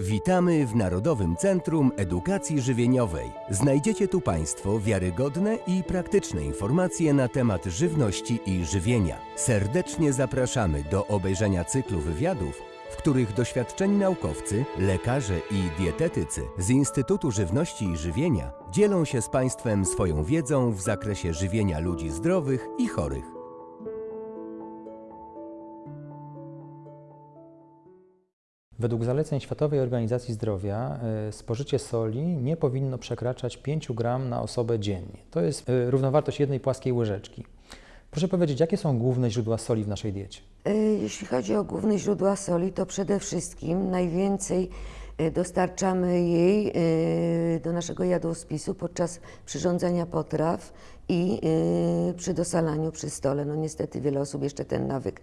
Witamy w Narodowym Centrum Edukacji Żywieniowej. Znajdziecie tu Państwo wiarygodne i praktyczne informacje na temat żywności i żywienia. Serdecznie zapraszamy do obejrzenia cyklu wywiadów, w których doświadczeni naukowcy, lekarze i dietetycy z Instytutu Żywności i Żywienia dzielą się z Państwem swoją wiedzą w zakresie żywienia ludzi zdrowych i chorych. Według zaleceń Światowej Organizacji Zdrowia e, spożycie soli nie powinno przekraczać 5 gram na osobę dziennie. To jest e, równowartość jednej płaskiej łyżeczki. Proszę powiedzieć, jakie są główne źródła soli w naszej diecie? E, Jeśli chodzi o główne źródła soli, to przede wszystkim najwięcej dostarczamy jej e, do naszego jadłospisu podczas przyrządzania potraw i e, przy dosalaniu przy stole. No niestety wiele osób jeszcze ten nawyk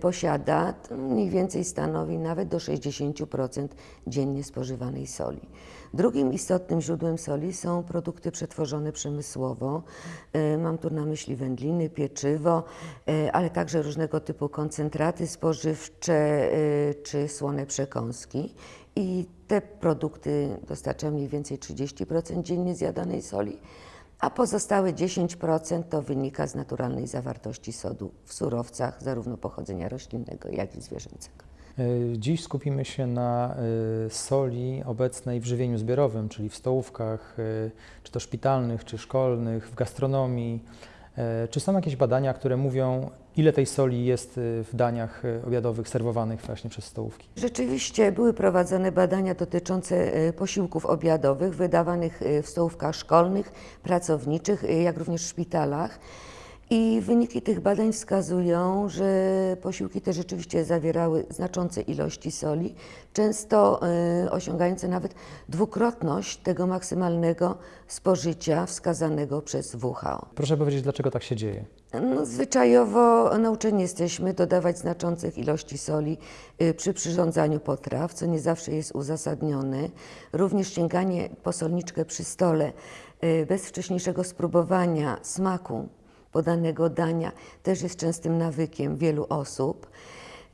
posiada. To mniej więcej stanowi nawet do 60% dziennie spożywanej soli. Drugim istotnym źródłem soli są produkty przetworzone przemysłowo. Mam tu na myśli wędliny, pieczywo, ale także różnego typu koncentraty spożywcze czy słone przekąski. I te produkty dostarczają mniej więcej 30% dziennie zjadanej soli, a pozostałe 10% to wynika z naturalnej zawartości sodu w surowcach, zarówno pochodzenia roślinnego, jak i zwierzęcego. E, Dziś skupimy się na e, soli obecnej w żywieniu zbiorowym, czyli w stołówkach, e, czy to szpitalnych, czy szkolnych, w gastronomii. E, Czy są jakieś badania, które mówią, ile tej soli jest e, w daniach e, obiadowych serwowanych właśnie przez stołówki? Rzeczywiście były prowadzone badania dotyczące posiłków obiadowych wydawanych w stołówkach szkolnych, pracowniczych, jak również w szpitalach. I wyniki tych badań wskazują, że posiłki te rzeczywiście zawierały znaczące ilości soli, często e, osiągające nawet dwukrotność tego maksymalnego spożycia wskazanego przez WHO. Proszę powiedzieć, dlaczego tak się dzieje? No, zwyczajowo nauczeni jesteśmy dodawać znaczących ilości soli y, przy przyrządzaniu potraw, co nie zawsze jest uzasadnione. Również sięganie po solniczkę przy stole y, bez wcześniejszego spróbowania smaku podanego dania też jest częstym nawykiem wielu osób.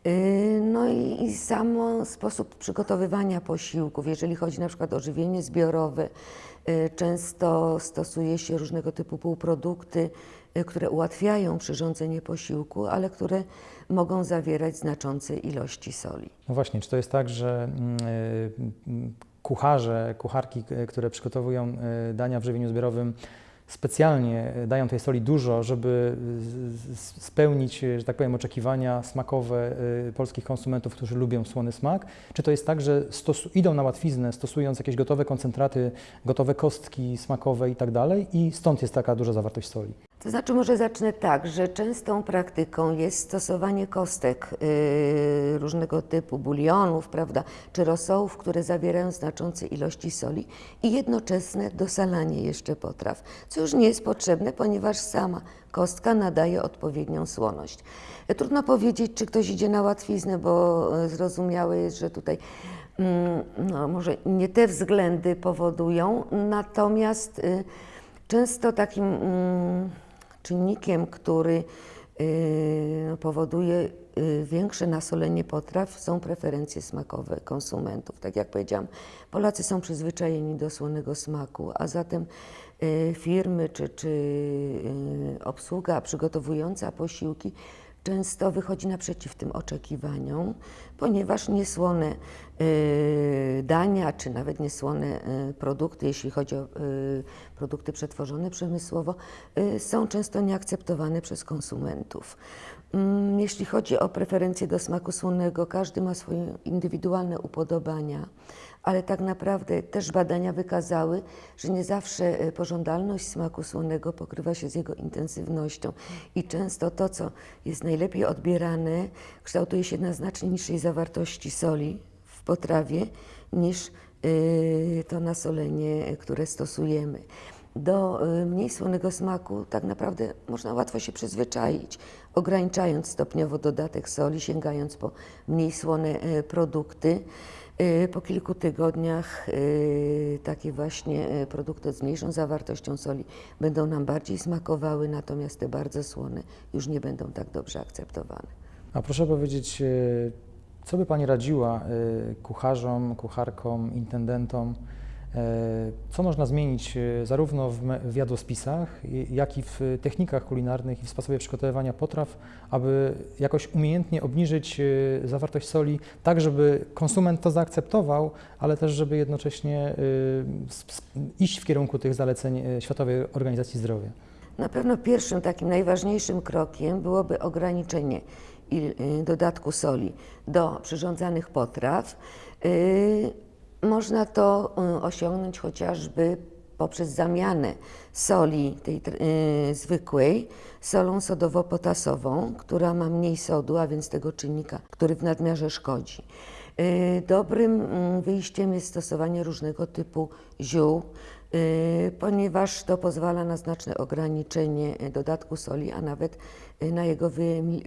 Y, No i, i samo sposób przygotowywania posiłków, jeżeli chodzi na przykład o żywienie zbiorowe, y, często stosuje się różnego typu półprodukty, y, które ułatwiają przyrządzenie posiłku, ale które mogą zawierać znaczące ilości soli. No właśnie, czy to jest tak, że mm, mm, kucharze, kucharki, które przygotowują dania w żywieniu zbiorowym, specjalnie dają tej soli dużo, żeby spełnić, że tak powiem, oczekiwania smakowe y, polskich konsumentów, którzy lubią słony smak? Czy to jest tak, że idą na łatwiznę, stosując jakieś gotowe koncentraty, gotowe kostki smakowe i tak dalej i stąd jest taka duża zawartość soli? To znaczy, może zacznę tak, że częstą praktyką jest stosowanie kostek yy, różnego typu bulionów, prawda, czy rosołów, które zawierają znaczące ilości soli i jednoczesne dosalanie jeszcze potraw, co już nie jest potrzebne, ponieważ sama kostka nadaje odpowiednią słoność. Trudno powiedzieć, czy ktoś idzie na łatwiznę, bo e, zrozumiałe jest, że tutaj mm, no, może nie te względy powodują, natomiast y, często takim mm, czynnikiem, który y, powoduje y, większe nasolenie potraw są preferencje smakowe konsumentów. Tak jak powiedziałam, Polacy są przyzwyczajeni do słonego smaku, a zatem y, firmy czy, czy obsługa przygotowująca posiłki często wychodzi naprzeciw tym oczekiwaniom, ponieważ niesłone y, dania, czy nawet niesłone y, produkty, jeśli chodzi o y, produkty przetworzone przemysłowo, są często nieakceptowane przez konsumentów. Mm, Jeśli chodzi o preferencje do smaku słonego, każdy ma swoje indywidualne upodobania, ale tak naprawdę też badania wykazały, że nie zawsze e, pożądalność smaku słonego pokrywa się z jego intensywnością i często to, co jest najlepiej odbierane, kształtuje się na znacznie niższej zawartości soli w potrawie niż y, to nasolenie, e, które stosujemy. Do mniej słonego smaku tak naprawdę można łatwo się przyzwyczaić, ograniczając stopniowo dodatek soli, sięgając po mniej słone e, produkty. Y, Po kilku tygodniach y, takie właśnie y, produkty z mniejszą zawartością soli będą nam bardziej smakowały, natomiast te bardzo słone już nie będą tak dobrze akceptowane. A proszę powiedzieć, Co by Pani radziła kucharzom, kucharkom, intendentom? E, Co można zmienić e, zarówno w jadłospisach, jak i w technikach kulinarnych i w sposobie przygotowywania potraw, aby jakoś umiejętnie obniżyć e, zawartość soli, tak żeby konsument to zaakceptował, ale też żeby jednocześnie iść w kierunku tych zaleceń Światowej Organizacji Zdrowia? Na pewno pierwszym takim najważniejszym krokiem byłoby ograniczenie dodatku soli do przyrządzanych potraw. Można to y, osiągnąć chociażby poprzez zamianę soli tej tr- y, zwykłej solą sodowo-potasową, która ma mniej sodu, a więc tego czynnika, który w nadmiarze szkodzi. Y, Dobrym mm, wyjściem jest stosowanie różnego typu ziół, ponieważ to pozwala na znaczne ograniczenie y, dodatku soli, a nawet y, na jego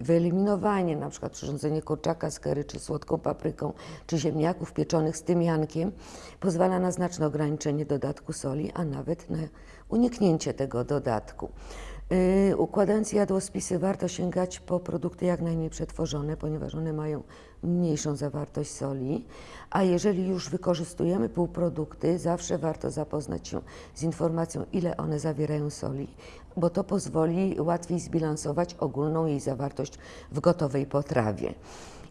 wyeliminowanie, na przykład przyrządzenie kurczaka z curry, czy słodką papryką, czy ziemniaków pieczonych z tymiankiem, pozwala na znaczne ograniczenie dodatku soli, a nawet na uniknięcie tego dodatku. Y, Układając jadłospisy warto sięgać po produkty jak najmniej przetworzone, ponieważ one mają mniejszą zawartość soli, a jeżeli już wykorzystujemy półprodukty, zawsze warto zapoznać się z informacją, ile one zawierają soli, bo to pozwoli łatwiej zbilansować ogólną jej zawartość w gotowej potrawie.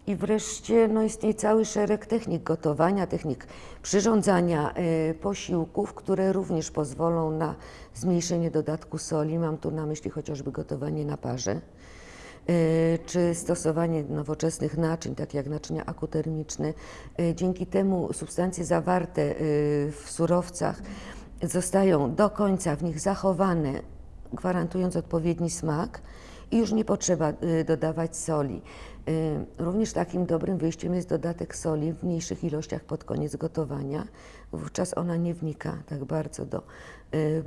I wreszcie no, istnieje cały szereg technik gotowania, technik przyrządzania y, posiłków, które również pozwolą na zmniejszenie dodatku soli. Mam tu na myśli chociażby gotowanie na parze, y, czy stosowanie nowoczesnych naczyń, takie jak naczynia akutermiczne. Y, Dzięki temu substancje zawarte w surowcach zostają do końca w nich zachowane, gwarantując odpowiedni smak i już nie potrzeba dodawać soli. Y, Również takim dobrym wyjściem jest dodatek soli w mniejszych ilościach pod koniec gotowania. Wówczas ona nie wnika tak bardzo do y, y,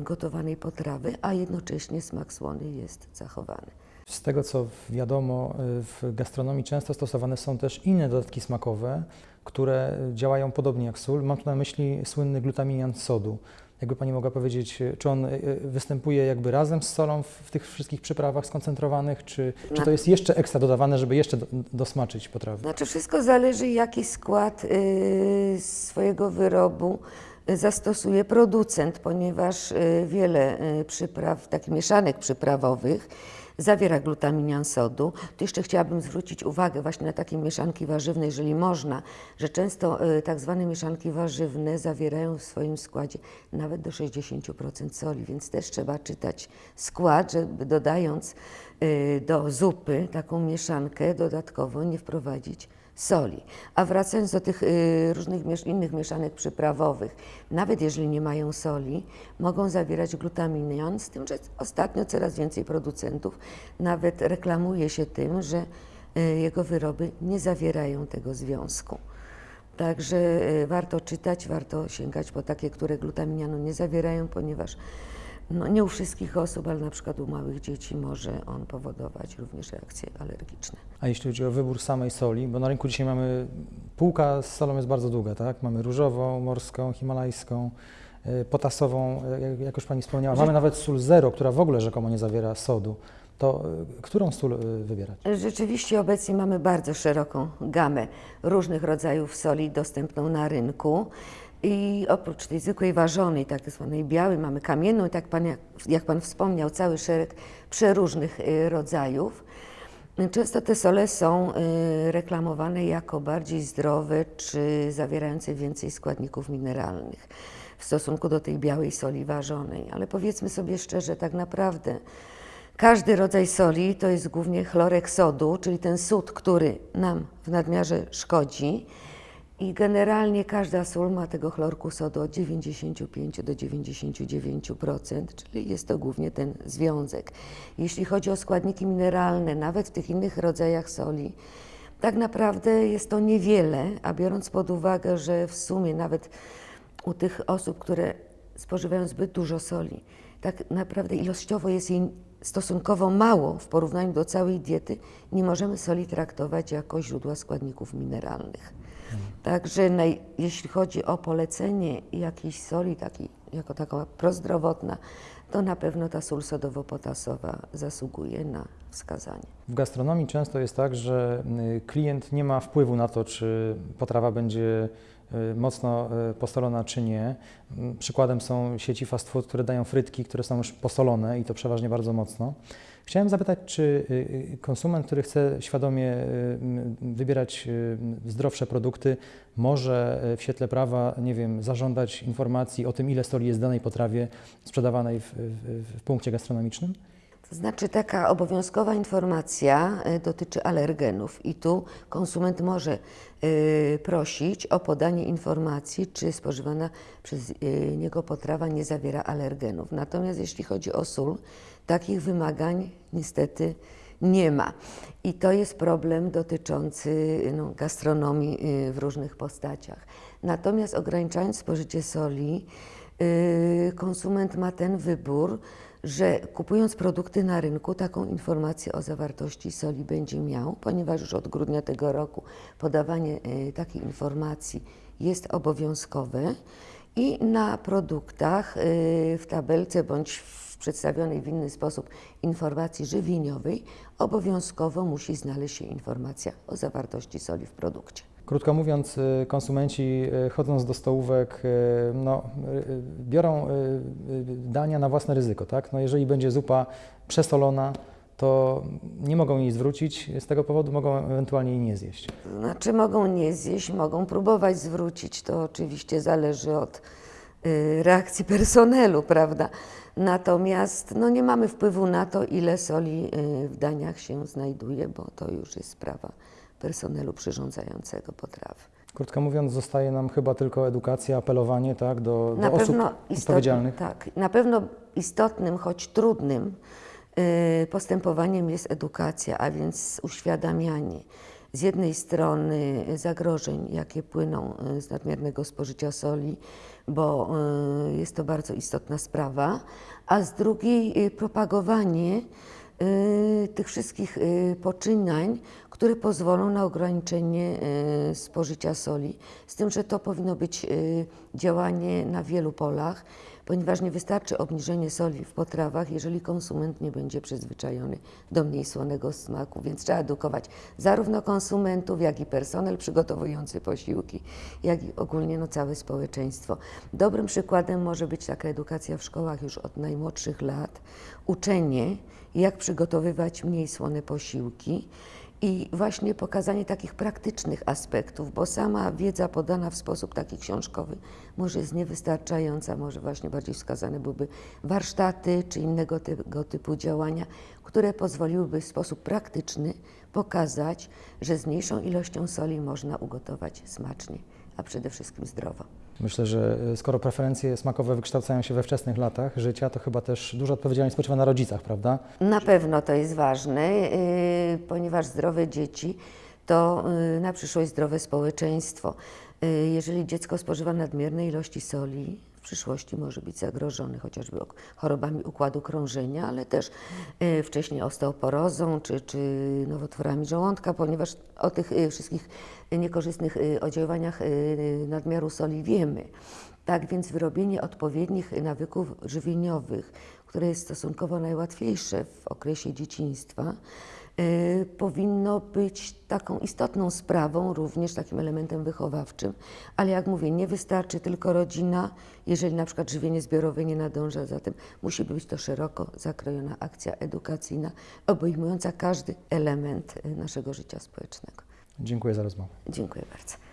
gotowanej potrawy, a jednocześnie smak słony jest zachowany. Z tego co wiadomo, w gastronomii często stosowane są też inne dodatki smakowe, które działają podobnie jak sól. Mam tu na myśli słynny glutaminian sodu. Jakby Pani mogła powiedzieć, y, czy on y, y, występuje jakby razem z solą w, w tych wszystkich przyprawach skoncentrowanych, czy, czy to jest jeszcze ekstra dodawane, żeby jeszcze do, dosmaczyć potrawy? Znaczy wszystko zależy jaki skład y, swojego wyrobu y, zastosuje producent, ponieważ y, wiele y, przypraw, takich mieszanek przyprawowych zawiera glutaminian sodu. Tu jeszcze chciałabym zwrócić uwagę właśnie na takie mieszanki warzywne, jeżeli można, że często y, tak zwane mieszanki warzywne zawierają w swoim składzie nawet do 60% soli, więc też trzeba czytać skład, żeby dodając y, do zupy taką mieszankę dodatkowo nie wprowadzić soli. A wracając do tych y, różnych innych mieszanek przyprawowych, nawet jeżeli nie mają soli, mogą zawierać glutaminian, z tym, że ostatnio coraz więcej producentów nawet reklamuje się tym, że y, jego wyroby nie zawierają tego związku. Także y, warto czytać, warto sięgać po takie, które glutaminianu nie zawierają, ponieważ no, nie u wszystkich osób, ale na przykład u małych dzieci może on powodować również reakcje alergiczne. A jeśli chodzi o wybór samej soli, bo na rynku dzisiaj mamy, półka z solą jest bardzo długa, tak? Mamy różową, morską, himalajską, y, potasową, y, jak- już Pani wspomniała. Mamy nawet sól zero, która w ogóle rzekomo nie zawiera sodu. To y, którą sól wybierać? Rzeczywiście obecnie mamy bardzo szeroką gamę różnych rodzajów soli dostępną na rynku. I oprócz tej zwykłej ważonej, tak zwanej białej, mamy kamienną tak pan, jak, jak Pan wspomniał, cały szereg przeróżnych y, rodzajów. Często te sole są y, reklamowane jako bardziej zdrowe czy zawierające więcej składników mineralnych w stosunku do tej białej soli ważonej. Ale powiedzmy sobie szczerze, tak naprawdę każdy rodzaj soli to jest głównie chlorek sodu, czyli ten sód, który nam w nadmiarze szkodzi. I generalnie każda sól ma tego chlorku sodu od 95 do 99%, czyli jest to głównie ten związek. Jeśli chodzi o składniki mineralne, nawet w tych innych rodzajach soli, tak naprawdę jest to niewiele, a biorąc pod uwagę, że w sumie nawet u tych osób, które spożywają zbyt dużo soli, tak naprawdę ilościowo jest jej stosunkowo mało w porównaniu do całej diety, nie możemy soli traktować jako źródła składników mineralnych. Także naj, jeśli chodzi o polecenie jakiejś soli jako taka prozdrowotna, to na pewno ta sól sodowo-potasowa zasługuje na wskazanie. W gastronomii często jest tak, że y, klient nie ma wpływu na to, czy potrawa będzie mocno y, posolona, czy nie. Mm, Przykładem są sieci fast food, które dają frytki, które są już posolone i to przeważnie bardzo mocno. Chciałem zapytać, czy y, y, konsument, który chce świadomie y, wybierać y, zdrowsze produkty, może y, w świetle prawa, nie wiem, zażądać informacji o tym, ile soli jest w danej potrawie sprzedawanej w, w, w punkcie gastronomicznym? To znaczy taka obowiązkowa informacja y, dotyczy alergenów i tu konsument może y, prosić o podanie informacji, czy spożywana przez y, niego potrawa nie zawiera alergenów. Natomiast jeśli chodzi o sól, takich wymagań niestety nie ma. I to jest problem dotyczący no, gastronomii w różnych postaciach. Natomiast ograniczając spożycie soli, konsument ma ten wybór, że kupując produkty na rynku, taką informację o zawartości soli będzie miał, ponieważ już od grudnia tego roku podawanie y, takiej informacji jest obowiązkowe i na produktach y, w tabelce bądź w przedstawionej w inny sposób informacji żywieniowej obowiązkowo musi znaleźć się informacja o zawartości soli w produkcie. Krótko mówiąc, y, konsumenci y, chodząc do stołówek, y, no, biorą dania na własne ryzyko. Tak? No, jeżeli będzie zupa przesolona, to nie mogą jej zwrócić, z tego powodu mogą ewentualnie jej nie zjeść. Znaczy mogą nie zjeść, mogą próbować zwrócić, to oczywiście zależy od reakcji personelu, prawda? Natomiast no, nie mamy wpływu na to, ile soli w daniach się znajduje, bo to już jest sprawa personelu przyrządzającego potrawy. Krótko mówiąc, zostaje nam chyba tylko edukacja, apelowanie tak, do, do osób odpowiedzialnych. tak, na pewno istotnym, choć trudnym y, postępowaniem jest edukacja, a więc uświadamianie z jednej strony zagrożeń, jakie płyną y, z nadmiernego spożycia soli, bo y, jest to bardzo istotna sprawa, a z drugiej propagowanie tych wszystkich y, poczynań, które pozwolą na ograniczenie y, spożycia soli. Z tym, że to powinno być y, działanie na wielu polach, ponieważ nie wystarczy obniżenie soli w potrawach, jeżeli konsument nie będzie przyzwyczajony do mniej słonego smaku. Więc trzeba edukować zarówno konsumentów, jak i personel przygotowujący posiłki, jak i ogólnie no, całe społeczeństwo. Dobrym przykładem może być taka edukacja w szkołach już od najmłodszych lat, uczenie, jak przygotowywać mniej słone posiłki. I właśnie pokazanie takich praktycznych aspektów, bo sama wiedza podana w sposób taki książkowy może jest niewystarczająca, może właśnie bardziej wskazane byłyby warsztaty czy innego tego typu działania, które pozwoliłyby w sposób praktyczny pokazać, że z mniejszą ilością soli można ugotować smacznie, a przede wszystkim zdrowo. Myślę, że y, skoro preferencje smakowe wykształcają się we wczesnych latach życia, to chyba też duża odpowiedzialność spoczywa na rodzicach, prawda? Na pewno to jest ważne, yy, ponieważ zdrowe dzieci to yy, na przyszłość zdrowe społeczeństwo. Jeżeli dziecko spożywa nadmierne ilości soli, przyszłości może być zagrożone chociażby chorobami układu krążenia, ale też yy, wcześniej osteoporozą czy, czy nowotworami żołądka, ponieważ o tych yy, wszystkich niekorzystnych yy, oddziaływaniach nadmiaru soli wiemy. Tak więc wyrobienie odpowiednich nawyków żywieniowych, które jest stosunkowo najłatwiejsze w okresie dzieciństwa, powinno być taką istotną sprawą, również takim elementem wychowawczym. Ale jak mówię, nie wystarczy tylko rodzina, jeżeli na przykład żywienie zbiorowe nie nadąża za tym. Musi być to szeroko zakrojona akcja edukacyjna, obejmująca każdy element y, naszego życia społecznego. Dziękuję za rozmowę. Dziękuję bardzo.